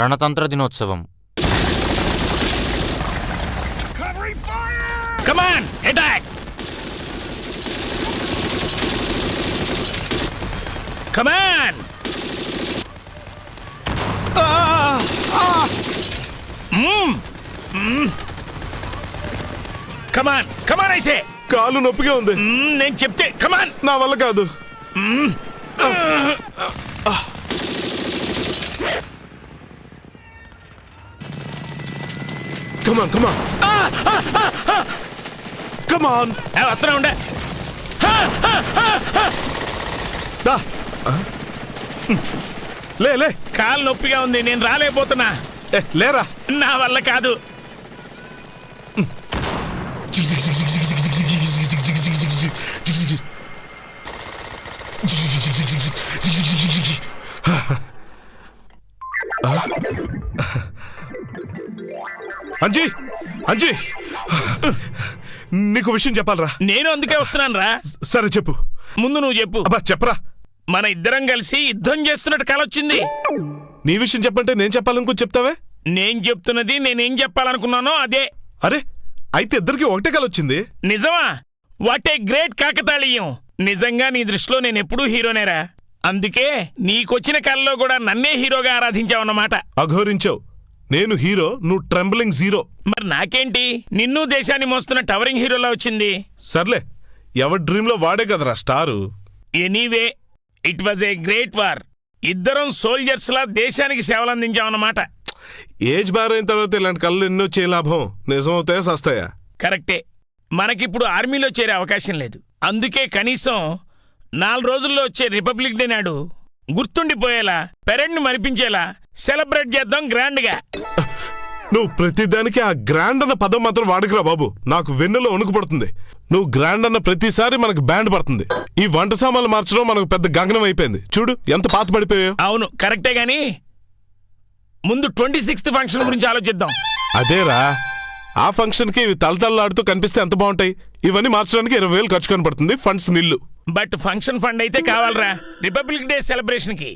రణతంత్ర దినోత్సవం come on attack come on come on come on ఐసే కాలు నొప్పిగా ఉంది. నేను చెప్తే కమాన్ నా వల్ల కాదు. కమాన్ కమాన్ కమాన్ వస్తున్నా ఉండే దా లే లే కాలు నొప్పిగా ఉంది నేను రాలేకపోతున్నా ఏ, లేరా నా వల్ల కాదు అంజీ అంజీ. నీకు విషయం చెప్పాలరా. నేను అందుకే వస్తున్నాను రా సరే చెప్పు. ముందు నువ్వు చెప్పు. అబ్బా చెప్పరా. మన ఇద్దరం కలిసి యుద్ధం చేస్తున్నట్టు కలొచ్చింది. నీ విషయం చెప్పంటే నేను చెప్పాలనుకో చెప్తావే? నేను చెప్తున్నది నేనేం చెప్పాలనుకున్నానో అదే. అరే అయితే ఇద్దరికి ఒకటే కలొచ్చింది. నిజమా? వాట్ ఏ గ్రేట్ కాకతాళీయం. నిజంగా నీ దృష్టిలో నేను ఎప్పుడూ హీరోనేరా. అందుకే నీకొచ్చిన కళ్ళలో కూడా నన్నే హీరోగా ఆరాధించావన్నమాట. అఘోరించావు. నేను హీరో నువ్వు ట్రెంబలింగ్ జీరో. మరి నాకేంటి? నిన్ను దేశాన్ని మోస్తున్న టవరింగ్ హీరోలా వచ్చింది. సర్లే ఎవరి డ్రీమ్లో వాడే కదరా star? Anyway it was a great war. ఇద్దరం సోల్జర్స్ లా దేశానికి సేవలందించామన్నమాట ఏజ్ బార్ అయిన తర్వాత ఇలాంటి కళ్ళు ఎన్నో వచ్చే లాభం. నిజం అవుతాయా సస్తాయా? కరెక్టే. మనకిప్పుడు ఆర్మీలో చేరే అవకాశం లేదు. అందుకే కనీసం నాలుగు రోజుల్లో వచ్చే రిపబ్లిక్ డే నాడు గుర్తుండిపోయేలా పెరెడ్ని మరిపించేలా సెలబ్రేట్ చేద్దాం గ్రాండ్గా. నువ్వు ప్రతిదానికి ఆ గ్రాండ్ అన్న పదం మాత్రం వాడకురా బాబు. నాకు వెన్నులో వణుకు పడుతుంది. నువ్వు గ్రాండ్ అన్న ప్రతిసారి మనకు బ్యాండ్ పడుతుంది. ఈ వంట సామాన్లు మార్చడం మనకు పెద్ద గగనం అయిపోయింది. చూడు ఎంత పాత పడిపోయావు అవును కరెక్టే గాని ముందు ట్వంటీ సిక్స్త్ ఫంక్షన్ గురించి ఆలోచిద్దాం. అదేరా ఆ ఫంక్షన్కి ఇవి తలతల్లాడుతూ కనిపిస్తే ఎంత బాగుంటాయి? ఇవన్నీ మార్చడానికి ఇరవై వేలు ఖర్చు కనపడుతుంది ఫండ్స్ నిల్లు. బట్ ఫంక్షన్ ఫండ్ అయితే కావాలరా. రిపబ్లిక్ డే సెలబ్రేషన్కి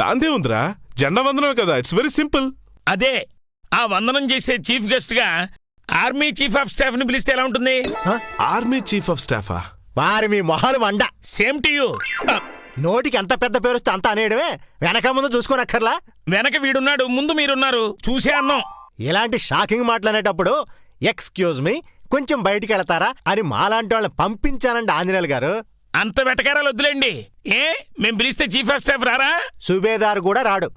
దాందే ఉందిరా. జెండా వందనమే కదా. ఇట్స్ వెరీ సింపుల్ అదే ఆ వందనం చేసే చీఫ్ గెస్ట్గా ఆర్మీ చీఫ్ ఆఫ్ స్టాఫ్ని పిలిస్తే ఎలా ఉంటుంది? ఆర్మీ చీఫ్ ఆఫ్ స్టాఫా? వారి మీ మొహాలు మండ సేమ్ టు యూ నోటికి ఎంత పెద్ద పేరు వస్తే అంత అనేయడమే. వెనక ముందు చూసుకోనక్కర్లా? వెనక వీడున్నాడు ముందు మీరున్నారు. చూసే అన్నాం. ఇలాంటి షాకింగ్ మాట్లాడేటప్పుడు ఎక్స్క్యూజ్ మీ కొంచెం బయటికి వెళతారా? అని మాలాంటి వాళ్ళని పంపించానండి ఆంజనేయులు గారు. అంత వెటకారాలు వద్దులేండి. ఏ? మేం పిలిస్తే చీఫ్ ఆఫ్ స్టాఫ్ రారా? సుబేదార్ కూడా రాడు.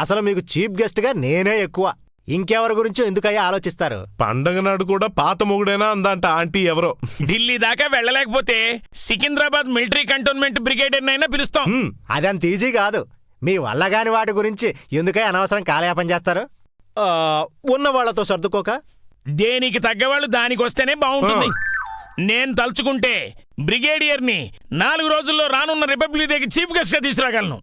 అసలు మీకు చీఫ్ గెస్ట్గా నేనే ఎక్కువ. ఇంకెవరి గురించో ఎందుకయ్యా ఆలోచిస్తారు? పండగ నాడు కూడా పాత మొగుడైనా అందంట ఆంటీ ఎవరో. ఢిల్లీ దాకా వెళ్ళలేకపోతే సికింద్రాబాద్ మిలిటరీ కంటోన్మెంట్ బ్రిగేడియర్ అయినా పిలుస్తాం. హ్మ్, అదంత ఈజీ కాదు. మీ వల్ల కాని వాటి గురించి ఎందుకై అనవసరం కాలయాపన చేస్తారు? ఆ, ఉన్న వాళ్ళతో సర్దుకోక? దేనికి తగ్గవాళ్ళు దానికి వస్తేనే బాగుంటుంది నేను తలుచుకుంటే బ్రిగేడియర్ని నాలుగు రోజుల్లో రానున్న రిపబ్లిక్ డేకి చీఫ్ గెస్ట్గా తీసుకురాగలను.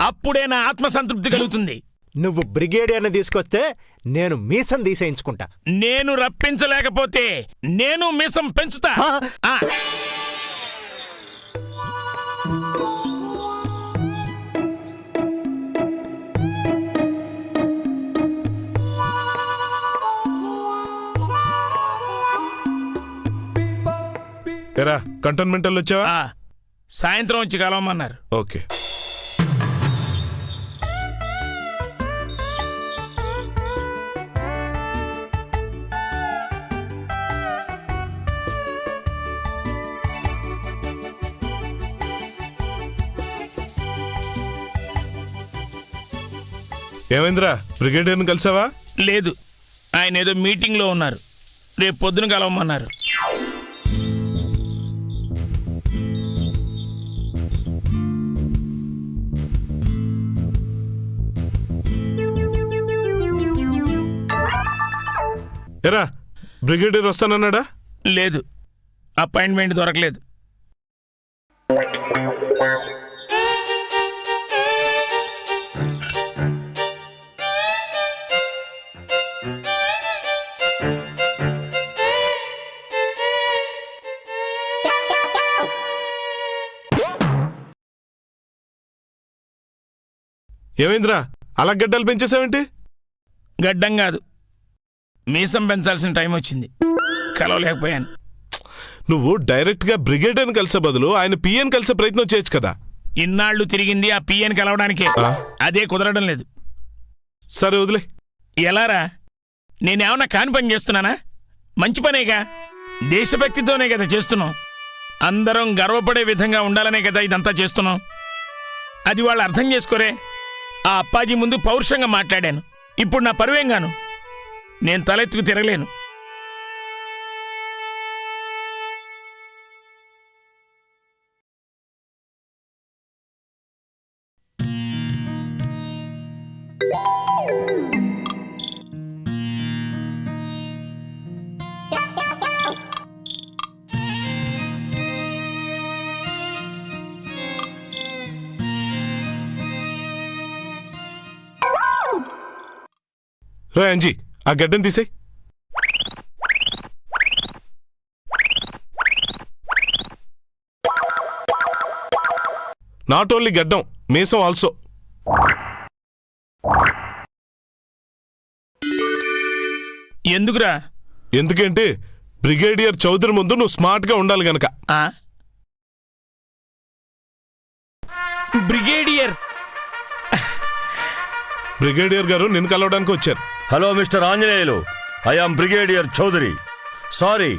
అప్పుడే నా ఆత్మసంతృప్తి కలుగుతుంది. నువ్వు బ్రిగేడియర్ని తీసుకొస్తే నేను మీసం తీసేయించుకుంటా. నేను రప్పించలేకపోతే నేను మీసం పెంచుతా. ఎరా కంటోన్మెంట్ వాళ్ళు వచ్చావా సాయంత్రం వచ్చి కలవమన్నారు. ఓకే. ఏమైందిరా బ్రిగేడియర్ని కలిసావా? లేదు ఆయన ఏదో మీటింగ్లో ఉన్నారు. రేపు పొద్దున కలవమన్నారు. ఎరా బ్రిగేడియర్ వస్తానన్నాడా? లేదు. అపాయింట్మెంట్ దొరకలేదు. ఏమైందిరా? అలా గడ్డలు పెంచేసావేంటి? గడ్డం కాదు. మీసం పెంచాల్సిన టైం వచ్చింది. కలవలేకపోయాను. నువ్వు డైరెక్ట్గా బ్రిగేడియర్ కలిసే బదులు ఆయన పిఎన్ కలిసే ప్రయత్నం చేయొచ్చు కదా. ఇన్నాళ్ళు తిరిగింది ఆ పిఎన్ కలవడానికే? అదే కుదరడం లేదు. సరే వదిలే. ఎలారా? నేనేమన్నా కాని పని చేస్తున్నానా? మంచి పనేగా? దేశభక్తితోనే కదా చేస్తున్నాం. అందరం గర్వపడే విధంగా ఉండాలనే కదా ఇదంతా చేస్తున్నాం. అది వాళ్ళు అర్థం చేసుకోరే. ఆ అప్పాజీ ముందు పౌరుషంగా మాట్లాడాను. ఇప్పుడు నా పరువేం గాను? నేను తలెత్తుకు తిరగలేను. రా ఆ గడ్డం తీసేయ్. నాట్ ఓన్లీ గడ్డం మీసం ఆల్సో ఎందుకురా? ఎందుకంటే బ్రిగేడియర్ చౌదరి ముందు నువ్వు స్మార్ట్గా ఉండాలి గనక. ఆ? బ్రిగేడియర్. బ్రిగేడియర్ గారు నిన్ను కలవడానికి వచ్చారు. Hello mister Anjaneyulu. I am brigadier Chaudhary. Sorry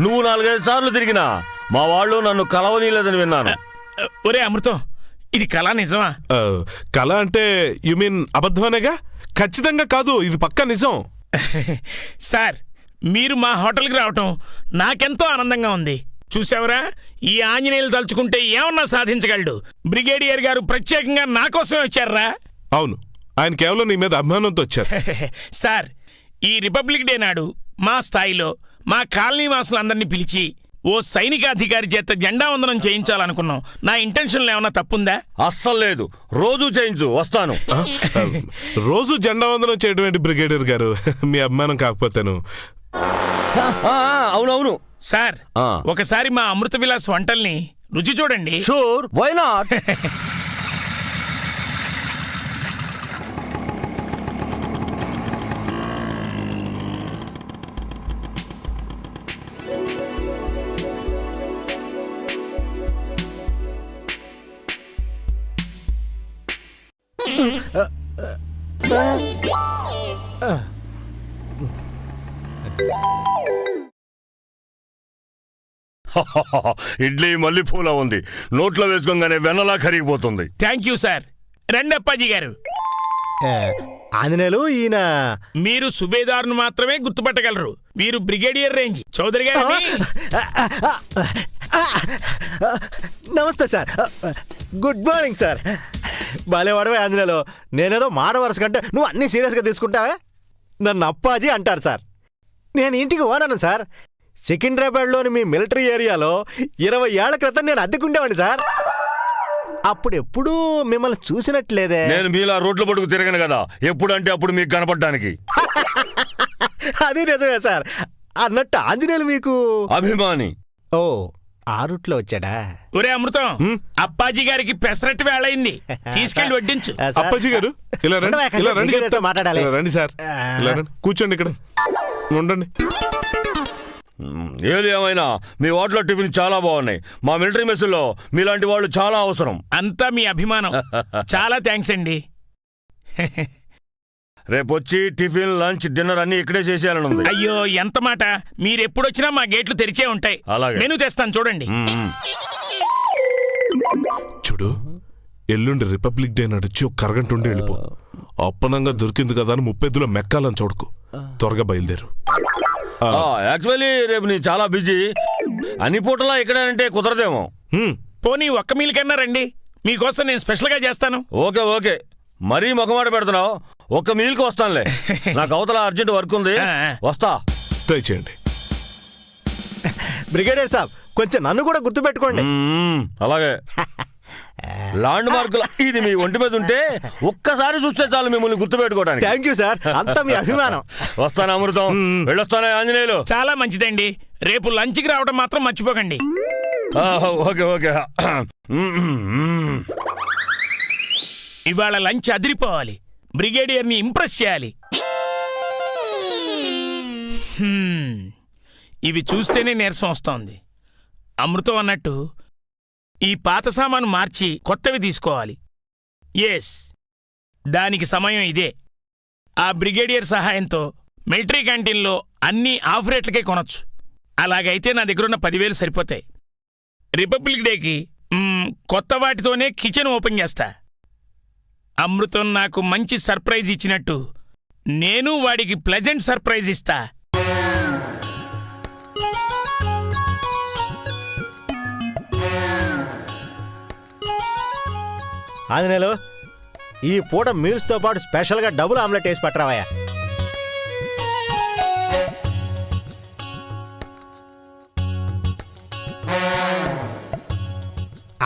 నువ్వు నాలుగైదు సార్లు తిరిగినా మా వాళ్ళు నన్ను కలవనీయలేదని విన్నాను. ఒరే అమృతం ఇది కళ నిజమా? కళ అంటే యు మీన్ అబద్ధమనేగా? ఖచ్చితంగా కాదు ఇది పక్కా నిజం. సార్ మీరు మా హోటల్కి రావటం నాకెంతో ఆనందంగా ఉంది. చూసావరా? ఈ ఆంజనేయులు తలుచుకుంటే ఏమన్నా సాధించగలడు. బ్రిగేడియర్ గారు ప్రత్యేకంగా నా కోసమే వచ్చారా? అవును. ఆయన కేవలం నీ మీద అభిమానంతో వచ్చారు. సార్ ఈ రిపబ్లిక్ డే నాడు మా స్థాయిలో మా కాలనీ వాసులందరినీ పిలిచి ఓ సైనికాధికారి చేత జెండా వందనం చేయించాలనుకున్నాం. నా ఇంటెన్షన్లో ఏమన్నా తప్పుందా? అస్సలు లేదు. రోజు చేయించు వస్తాను. రోజు జెండా వందనం చేయడం ఏంటి బ్రిగేడియర్ గారు? మీ అభిమానం కాకపోతేను. అవునవును. సార్. ఒకసారి మా అమృత విలాస్ వంటల్ని రుచి చూడండి. Sure why not? ఇడ్లీ మల్లెపూల ఉంది. నోట్లో వేసుకోగానే వెన్నలా కరిగిపోతుంది. Thank you sir. రండి అప్పాజీ గారు. ఆంజనేయులు ఈయన మీరు సుబేదార్ను మాత్రమే గుర్తుపట్టగలరు. వీరు బ్రిగేడియర్ రేంజ్. చౌదరి గారిని నమస్తే sir. Good morning sir. బాలేవాడవే Anjaneyulu. నేనేదో మాట వరుస కంటే నువ్వు అన్నీ సీరియస్గా తీసుకుంటావే? నన్ను అప్పాజీ అంటారు సార్. నేను ఇంటికి ఓడాను సార్. సికింద్రాబాద్లోని మీ మిలిటరీ ఏరియాలో ఇరవై ఏళ్ళ క్రితం నేను అద్దెకుండేవాడిని సార్. అప్పుడు ఎప్పుడూ మిమ్మల్ని చూసినట్లేదే. నేను మీలా రోడ్ల పట్టుకు తిరగను కదా. ఎప్పుడంటే అప్పుడు మీకు కనపడడానికి. అది నిజమే సార్. అన్నట్టు ఆంజనేయులు మీకు అభిమాని. ఓ. ఆ రూట్లో వచ్చాడా? ఒరే అమృతం అప్పాజీ గారికి పెసరట్టు వేళయింది. తీసుకెళ్ళి వడ్డించు. అప్పాజీ గారు ఇలా రండి ఇలా రండి. మాట్లాడాలి. రండి సార్. ఇలా రండి. కూర్చోండి ఇక్కడ. ఉండండి. ఏది ఏమైనా మీ హోటల్లో టిఫిన్ చాలా బాగున్నాయి. మా మిలిటరీ మెస్సులో మీలాంటి వాళ్ళు చాలా అవసరం. అంతా మీ అభిమానం. చాలా థ్యాంక్స్ అండి. రేపు వచ్చి టిఫిన్ లంచ్ డిన్నర్ అన్ని ఇక్కడే చేసేయాలని ఉంది అయ్యో ఎంత మాట? మీరెప్పుడొచ్చినా మా గేట్లు తెరిచే ఉంటాయి. అలాగే. మెనూ తెస్తాను చూడండి. చూడు ఎల్లుండి రిపబ్లిక్ డే నడిచి ఒక కరగంట ఉండి వెళ్ళిపో. అప్పనంగా దొరికింది కదా అని ముప్పెద్దులో మెక్కాలని చూడకు. త్వరగా బయలుదేరు. ఆ, యాక్చువల్లీ రేపు నేను చాలా బిజీ. అన్ని పూటలా ఇక్కడేనంటే కుదరదేమో. పోనీ ఒక్క మీల్ కన్నా రండి. మీకోసం నేను స్పెషల్గా చేస్తాను. Okay okay. మరీ ముఖమాట పెడుతున్నావు. ఒక్క మీల్కి వస్తానులే. నాకు అవతల అర్జెంట్ వర్క్ ఉంది. వస్తా. ట్రై చేయండి. బ్రిగేడియర్ సాబ్ కొంచెం నన్ను కూడా గుర్తుపెట్టుకోండి. అలాగే. ల్యాండ్ మార్కుల ఇది మీ ఒంటి మీద ఉంటే ఒక్కసారి చూస్తే చాలు మిమ్మల్ని గుర్తుపెట్టుకోవడానికి. థ్యాంక్ యూ సార్ అంతా మీ అభిమానం. వస్తాను అమృతం. వెళ్ళొస్తానే ఆంజనేయులు. చాలా మంచిదండి. రేపు లంచ్కి రావడం మాత్రం మర్చిపోకండి. Okay okay. ఇవాళ లంచ్ అదిరిపోవాలి. బ్రిగేడియర్ని ఇంప్రెస్ చేయాలి. ఇవి చూస్తేనే నీరసం వస్తోంది. అమృతం అన్నట్టు ఈ పాత సామాను మార్చి కొత్తవి తీసుకోవాలి. ఎస్ దానికి సమయం ఇదే. ఆ బ్రిగేడియర్ సహాయంతో మిలిటరీ క్యాంటీన్లో అన్నీ ఆఫ్ రేట్లకే కొనొచ్చు. అలాగైతే నా దగ్గరున్న పదివేలు సరిపోతాయి. రిపబ్లిక్ డేకి కొత్త వాటితోనే కిచెన్ ఓపెన్ చేస్తా. అమృతం నాకు మంచి సర్ప్రైజ్ ఇచ్చినట్టు. నేను వాడికి ప్లెజెంట్ సర్ప్రైజ్ ఇస్తా. ఆంజనేయులు ఈ పూట మీల్స్తో పాటు స్పెషల్గా డబుల్ ఆమ్లెట్ వేసి పట్టరావయ్యా.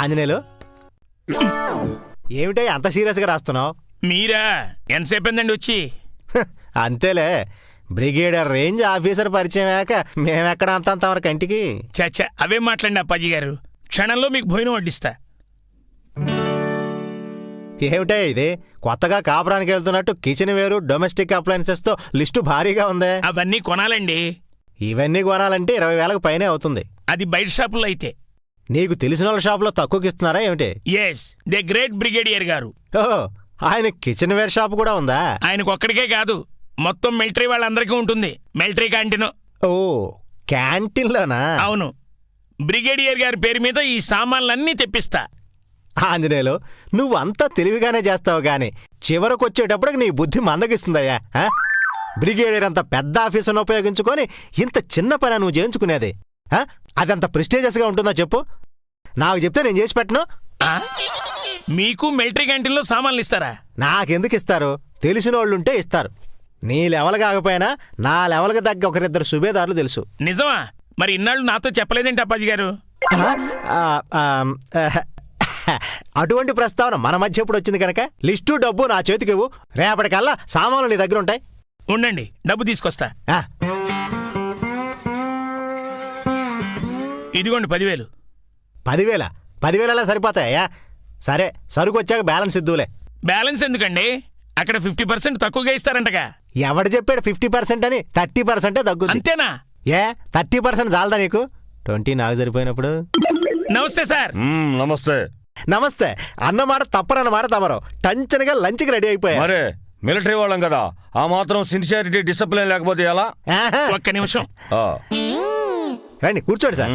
ఆంజనేయులు ఏమిటో అంత సీరియస్గా రాస్తున్నావు? మీరా? ఎంతసేపు వచ్చి? హ, అంతేలే. బ్రిగేడియర్ రేంజ్ ఆఫీసర్ పరిచయం అయ్యాక మేమెక్కడ అంత అంత కంటికి చచ్చ అవే మాట్లాడి అప్పాజీ గారు? క్షణంలో మీకు భోజనం వడ్డిస్తా. ఏమిటే ఇది? కొత్తగా కాపురానికి వెళ్తున్నట్టు కిచెన్ వేరు డొమెస్టిక్ అప్లయన్సెస్తో లిస్టు భారీగా ఉందే. అవన్నీ కొనాలండి. ఇవన్నీ కొనాలంటే ఇరవై వేలకు పైనే అవుతుంది. అది బయట షాపుల్లో అయితే. నీకు తెలిసిన వాళ్ళ షాప్లో తక్కువకి ఇస్తున్నారా ఏమిటి? ఎస్ ద గ్రేట్ బ్రిగేడియర్ గారు. ఓహో ఆయన కిచెన్ వేర్ షాప్ కూడా ఉందా? ఆయనకు ఒక్కడికే కాదు మొత్తం మిలిటరీ వాళ్ళందరికీ ఉంటుంది. మిలిటరీ క్యాంటీన్ ఓ క్యాంటీన్లోనా? అవును. బ్రిగేడియర్ గారి పేరు మీద ఈ సామాన్లన్నీ తెప్పిస్తా. ఆంజనేయులు నువ్వు అంతా తెలివిగానే చేస్తావు గాని చివరకు వచ్చేటప్పటికి నీ బుద్ధి మందగిస్తుందయ్యా? బ్రిగేడియర్ అంత పెద్ద ఆఫీసును ఉపయోగించుకొని ఇంత చిన్న పని నువ్వు చేయించుకునేది? అదంత ప్రెస్టీజియస్గా ఉంటుందా చెప్పు? నాకు చెప్తే నేను చేసి పెట్టను? మీకు మిలిటరీ క్యాంటీన్లో సామాన్లు ఇస్తారా? నాకెందుకు ఇస్తారు? తెలిసిన వాళ్ళుంటే ఇస్తారు. నీ లెవెల్ కాకపోయినా నా లెవెల్కి తగ్గ ఒకరిద్దరు సుబేదారులు తెలుసు. నిజమా? మరి ఇన్నాళ్ళు నాతో చెప్పలేదేంటి అప్పాజీ గారు? అటువంటి ప్రస్తావన మన మధ్య ఎప్పుడు వచ్చింది కనుక? లిస్టు డబ్బు నా చేతికి ఇవ్వు రేపటికల్లా సామాన్లు నీ దగ్గర ఉంటాయి. ఉండండి డబ్బు తీసుకొస్తా. ఇదిగోండి పదివేలు. పదివేల? పదివేల సరిపోతాయా? సరే సరుకు వచ్చాక బ్యాలెన్స్ ఇద్దులే. బ్యాలెన్స్ ఎందుకండి? అక్కడ ఫిఫ్టీ పర్సెంట్ తక్కువగా ఇస్తారంటగా. ఎవడు చెప్పాడు ఫిఫ్టీ పర్సెంట్ అని థర్టీ పర్సెంటే తగ్గుద్ది. అంతేనా? ఏ థర్టీ పర్సెంట్ చాలదా నీకు? ట్వంటీ నాకు సరిపోయినప్పుడు. నమస్తే సార్. మ్మ్, నమస్తే. నమస్తే అన్నమాట తప్పరన్నమాట తమరు. టంచనగా లంచ్కి రెడీ అయిపోయా మరే మిలిటరీ వాళ్ళం కదా. ఆ మాత్రం సిన్సియారిటీ డిసిప్లిన్ లేకపోతే ఎలా? ఆహా. ఒక్క నిమిషం. ఆ, రండి కూర్చోండి సార్.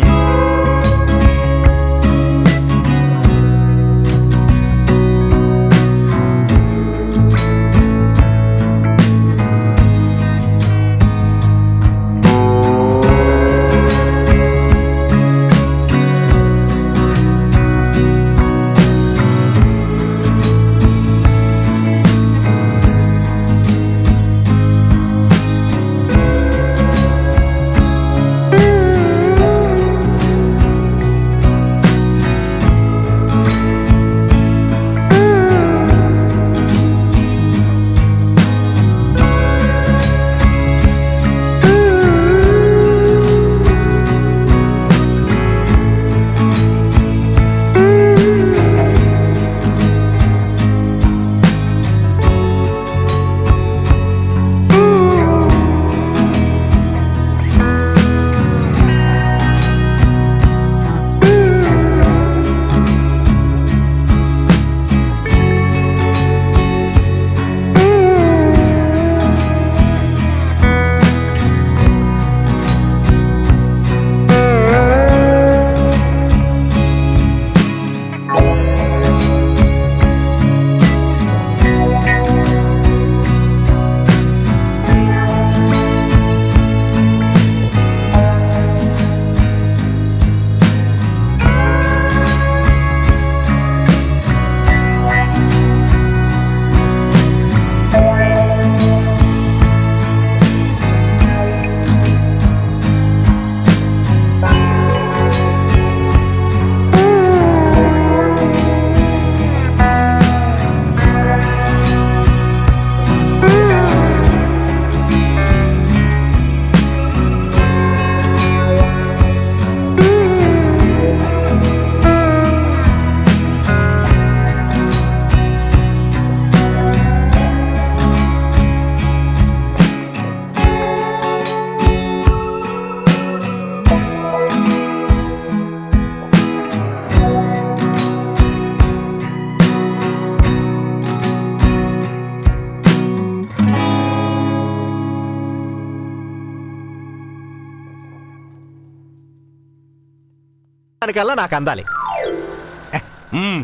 దానికల్లా నాకు అందాలి.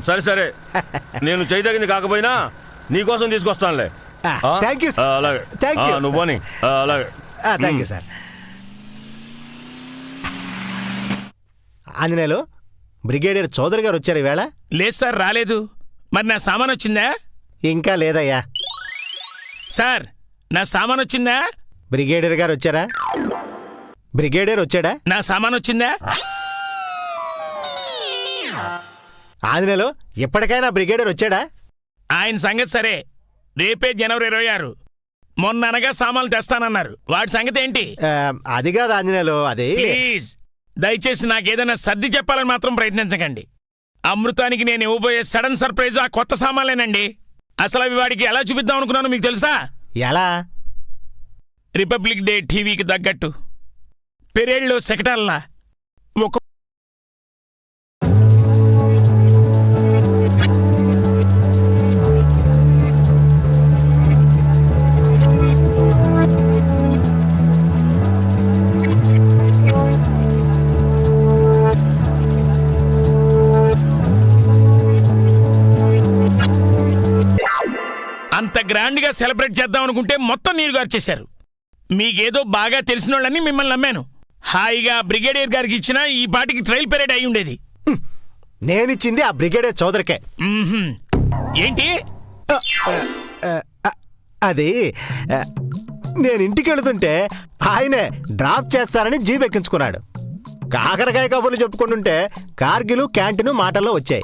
సరే సరే. నేను చేయదగింది కాకపోయినా నీకోసం తీసుకొస్తానులే? థ్యాంక్ యూ అలాగే. థ్యాంక్ యూ ఆ, నువ్వు పోనీ. అలాగే. Thank you sir Anjaneyulu brigadier Chowdary గారు వచ్చారు ఈవేళ? లేదు సార్ రాలేదు. మరి నా సామాన్ వచ్చిందా? ఇంకా లేదయ్యా. సార్ నా సామాన్ వచ్చిందా? బ్రిగేడియర్ గారు వచ్చారా? బ్రిగేడియర్ వచ్చాడా? నా సామాన్ వచ్చిందా? ఆంజనేయులు ఎప్పటికైనా బ్రిగేడియర్ వచ్చాడా? ఆయన సంగతి సరే. రేపే జనవరి ఇరవై ఆరు. మొన్న అనగా సామాన్లు తెస్తానన్నారు. వాడి సంగతి ఏంటి? ఆ, అది కాదు ఆంజనేయులు అది ప్లీజ్. దయచేసి నాకేదైనా సర్ది చెప్పాలని మాత్రం ప్రయత్నించకండి. అమృతానికి నేను ఇవ్వబోయే సడన్ సర్ప్రైజ్ ఆ కొత్త సామాన్లేనండి. అసలు అవి వాడికి ఎలా చూపిద్దాం అనుకున్నాను మీకు తెలుసా? ఎలా? రిపబ్లిక్ డే టీవీకి తగ్గట్టు. పెరేళ్ళలో సెకటాల్లా అంత గ్రాండ్గా సెలబ్రేట్ చేద్దాం అనుకుంటే మొత్తం నీరు గార్చేశారు. మీకేదో బాగా తెలిసిన వాళ్ళని మిమ్మల్ని నమ్మాను. హాయిగా బ్రిగేడియర్ గారికి ఇచ్చిన ఈ పాటికి ట్రైల్ పెరేడ్ అయి ఉండేది. నేనిచ్చింది ఆ బ్రిగేడియర్ చౌదరికే. ఏంటి? అది నేను ఇంటికి వెళుతుంటే ఆయనే డ్రాప్ చేస్తారని జీప్ ఎక్కించుకున్నాడు. కాకరకాయ కబుర్లు చెప్పుకుంటుంటే కార్గిలు క్యాంటీన్ మాటల్లో వచ్చాయి.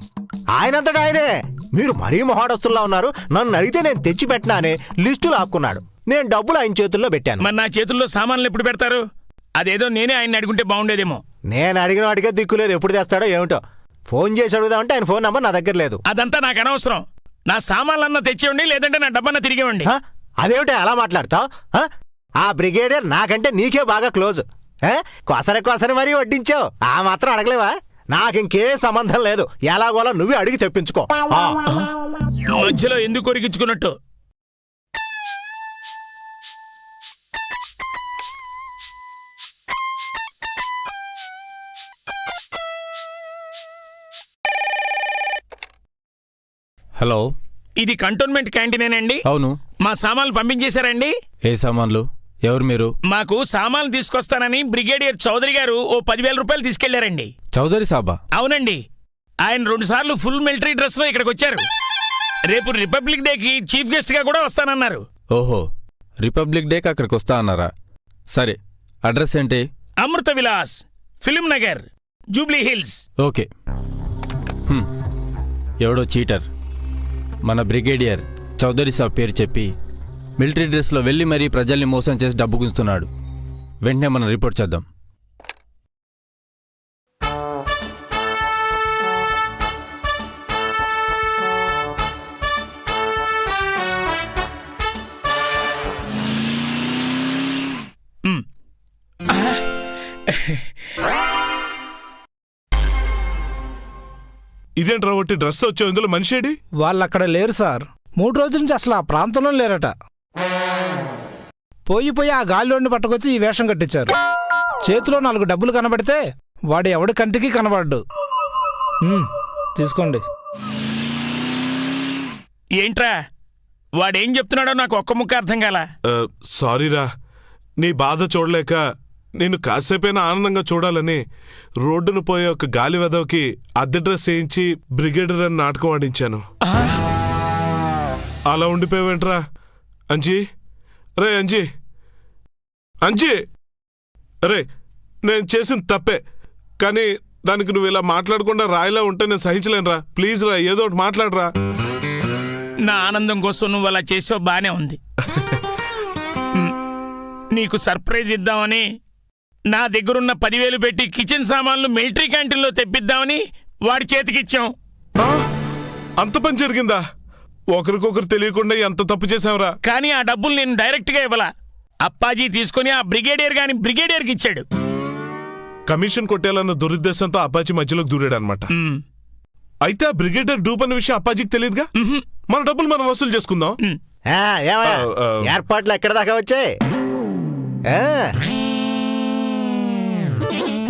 ఆయనంతటా ఆయనే మీరు మరీ మొహాడస్తుల్లా ఉన్నారు. నన్ను అడిగితే నేను తెచ్చి పెట్టినా అని లిస్టు లాక్కున్నాడు. నేను డబ్బులు ఆయన చేతుల్లో పెట్టాను. మరి నా చేతుల్లో సామాన్లు ఎప్పుడు పెడతారు? అదేదో నేనే ఆయన్ని అడుగుంటే బాగుండేదేమో. నేను అడిగిన వాడికే దిక్కులేదు ఎప్పుడు తెస్తాడో ఏమిటో. ఫోన్ చేసి అడుగుదామంటే ఆయన ఫోన్ నంబర్ నా దగ్గర లేదు. అదంతా నాకు అనవసరం. నా సామాన్లన్నా తెచ్చివ్వండి లేదంటే నా డబ్బన్నా తిరిగివ్వండి? అదేమిటి అలా మాట్లాడతావు? ఆ బ్రిగేడియర్ నాకంటే నీకే బాగా క్లోజ్? కొసరి కొసరి మరీ వడ్డించావు. ఆ మాత్రం అడగలేవా? నాకింకే సంబంధం లేదు. ఎలాగోలా నువ్వే అడిగి తెప్పించుకో. ఆ. మధ్యలో ఎందుకు కొరికించుకున్నట్టు హలో. ఇది కంటోన్మెంట్ క్యాంటీనేనండి. అవును. మా సామాన్లు పంపించేశారండి. ఏ సామాన్లు? ఎవరు మీరు? మాకు సామాన్లు తీసుకొస్తానని బ్రిగేడియర్ చౌదరి గారు ఓ పదివేల రూపాయలు తీసుకెళ్ళారండి. చౌదరి సాబా? అవునండి. ఆయన రెండు సార్లు ఫుల్ మిలిటరీ డ్రెస్లో ఇక్కడికి వచ్చారు. రేపు రిపబ్లిక్ డేకి చీఫ్ గెస్ట్గా కూడా వస్తానన్నారు. ఓహో. రిపబ్లిక్ డేకి అక్కడికి వస్తా అన్నారా? సరే అడ్రస్ ఏంటి? Amrutha Vilas Film Nagar Jubilee Hills. Okay. ఎవడో చీటర్. మన బ్రిగేడియర్ చౌదరి సాబ్ పేరు చెప్పి మిలిటరీ డ్రెస్లో వెళ్ళి మరీ ప్రజల్ని మోసం చేసి డబ్బు గుంచుతున్నాడు వెంటనే మనం రిపోర్ట్ చేద్దాం. ఇదేంట్రా ఒకటి డ్రెస్తో వచ్చావు ఇందులో మనిషి ఏడి వాళ్ళు అక్కడ లేరు సార్. మూడు రోజుల నుంచి అసలు ఆ ప్రాంతంలో లేరట. పోయి పోయి ఆ గాలిలోని పట్టుకొచ్చి ఈ వేషం కట్టించారు. చేతిలో నాలుగు డబ్బులు కనబడితే వాడు ఎవడి కంటికి కనబడ్డు. తీసుకోండి. ఏంట్రా? వాడేం చెప్తున్నాడో నాకు ఒక్క ముక్క అర్థం కాల? సారీరా నీ బాధ చూడలేక నేను కాసేపైనా ఆనందంగా చూడాలని రోడ్డును పోయే ఒక గాలి వెదవకి అద్దె డ్రెస్ వేయించి బ్రిగేడర్ అని నాటకం ఆడించాను. అలా ఉండిపోయావేంట్రా అంజీ? రే అంజీ. అంజీ. రే నేను చేసిన తప్పే. కానీ దానికి నువ్వు ఇలా మాట్లాడకుండా రాయిలా ఉంటే నేను సహించలేనురా. ప్లీజ్ రా ఏదో ఒకటి మాట్లాడరా. నా ఆనందం కోసం నువ్వు అలా చేసావు బానే ఉంది. నీకు సర్ప్రైజ్ ఇద్దామని నా దగ్గరున్న పదివేలు పెట్టి కిచెన్ సామాన్లు మిలిటరీ క్యాంటీన్లో తెప్పిద్దామని వాడి చేతికిచ్చాం? అంత పని జరిగిందా? ఒకరికొకరు తెలియకుండా ఎంత తప్పు చేసావురా కానీ ఆ డబ్బులు నేను డైరెక్ట్గా ఇవ్వలా. అప్పాజీ తీసుకొని ఆ బ్రిగేడియర్ గాని బ్రిగేడియర్కి ఇచ్చాడు. కమిషన్ కొట్టేయాలన్న దురుద్దేశంతో అప్పాజీ మధ్యలోకి దూరాడు అనమాట అయితే ఆ బ్రిగేడర్ డూప్ అనే విషయం అప్పాజీకి తెలియదుగా? మన డబ్బులు మనం వసూలు చేసుకుందాం. మ్. ఆ, ఏమయ్యా? ఆ, ఆ. ఏర్పాట్లు ఎక్కడ దాకా వచ్చాయి? ఆ,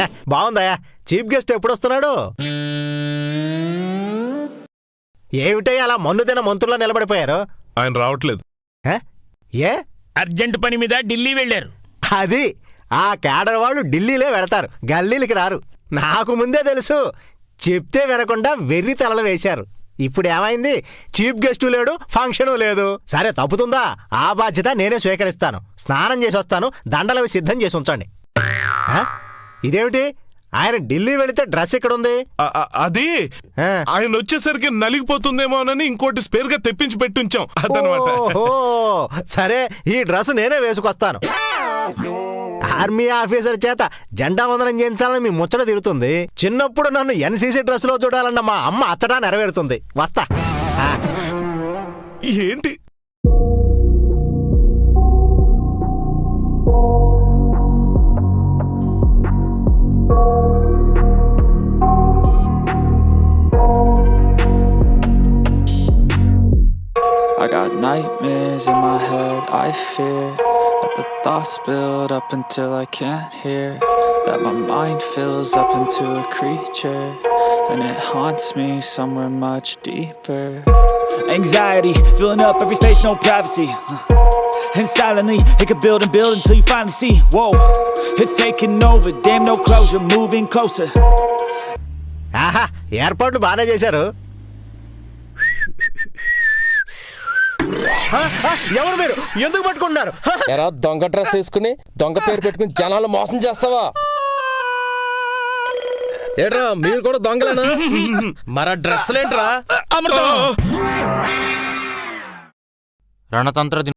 హ, బాగుందయ్యా. చీఫ్ గెస్ట్ ఎప్పుడు వస్తున్నాడు? ఏమిటయ్యా అలా మన్ను తిన మంత్రుల్లో నిలబడిపోయారు? ఆయన రావట్లేదు. హ? ఏ? అర్జెంట్ పని మీద ఢిల్లీ వెళ్ళారు. అది? ఆ కేడర్ వాళ్ళు ఢిల్లీలో వెడతారు. గల్లీలకి రారు. నాకు ముందే తెలుసు. చెప్తే వినకుండా వెర్రి తలలు వేశారు. ఇప్పుడు ఏమైంది? చీఫ్ గెస్టు లేడు ఫంక్షను లేదు. సరే తప్పుతుందా? ఆ బాధ్యత నేనే స్వీకరిస్తాను. స్నానం చేసి వస్తాను దండలవి సిద్ధం చేసి ఉంచండి. ఆ? ఇదేమిటి? ఆయన ఢిల్లీ వెళితే డ్రెస్ ఇక్కడ ఉంది అది. ఆయన వచ్చేసరికి నలిగిపోతుందేమోనని ఇంకోటి స్పేర్గా తెప్పించి పెట్టుంచాం. అదనమాట. సరే ఈ డ్రెస్ నేనే వేసుకొస్తాను. ఆర్మీ ఆఫీసర్ చేత జెండా వందనం చేయించాలని మీ ముచ్చట తిరుగుతుంది. చిన్నప్పుడు నన్ను ఎన్సీసీ డ్రెస్లో చూడాలన్న మా అమ్మ అచ్చటా నెరవేరుతుంది. వస్తా. ఏంటి? I got nightmares in my head, I fear that the thoughts build up until I can't hear. That my mind fills up into a creature, and it haunts me somewhere much deeper. Anxiety, filling up every space, no privacy. Uh, And silently, it could build and build until you finally see. Whoa, it's taking over, damn, no closure, moving closer. ఆహా ఏర్పాట్లు బాగానే చేశారు ఆ, ఆ, ఎవరు మీరు ఎందుకు పట్టుకుంటున్నారు ఆ, ఎరా దొంగ డ్రెస్ వేసుకుని దొంగ పేరు పెట్టుకుని జనాలు మోసం చేస్తావా ఏట్రా మీరు కూడా దొంగలేనా మరి డ్రెస్సులేంట్రా అమృతం రణతంత్ర